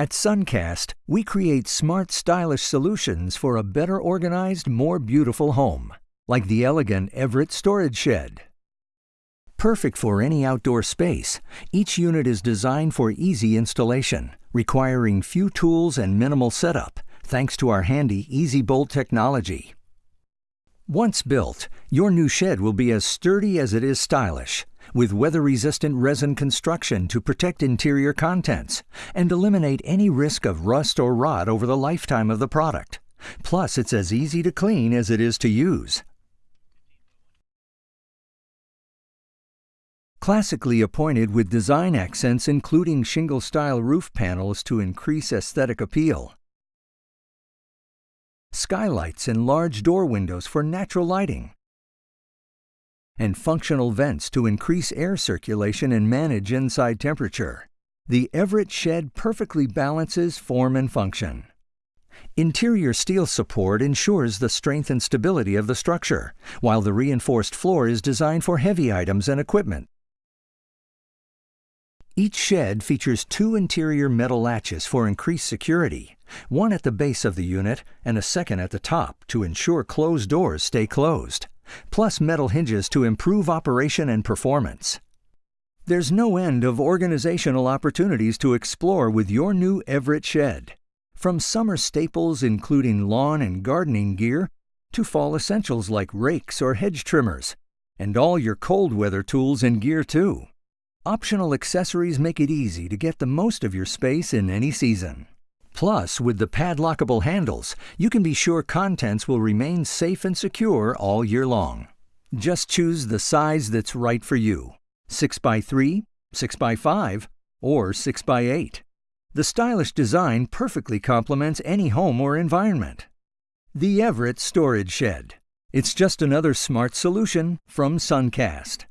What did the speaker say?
At Suncast, we create smart, stylish solutions for a better organized, more beautiful home, like the elegant Everett Storage Shed. Perfect for any outdoor space, each unit is designed for easy installation, requiring few tools and minimal setup, thanks to our handy Easy Bolt technology. Once built, your new shed will be as sturdy as it is stylish, with weather-resistant resin construction to protect interior contents and eliminate any risk of rust or rot over the lifetime of the product. Plus, it's as easy to clean as it is to use. Classically appointed with design accents including shingle-style roof panels to increase aesthetic appeal. Skylights and large door windows for natural lighting. And functional vents to increase air circulation and manage inside temperature. The Everett Shed perfectly balances form and function. Interior steel support ensures the strength and stability of the structure, while the reinforced floor is designed for heavy items and equipment. Each shed features two interior metal latches for increased security, one at the base of the unit and a second at the top to ensure closed doors stay closed, plus metal hinges to improve operation and performance. There's no end of organizational opportunities to explore with your new Everett shed. From summer staples including lawn and gardening gear to fall essentials like rakes or hedge trimmers, and all your cold weather tools and gear too. Optional accessories make it easy to get the most of your space in any season. Plus, with the padlockable handles, you can be sure contents will remain safe and secure all year long. Just choose the size that's right for you 6x3, 6x5, or 6x8. The stylish design perfectly complements any home or environment. The Everett Storage Shed. It's just another smart solution from Suncast.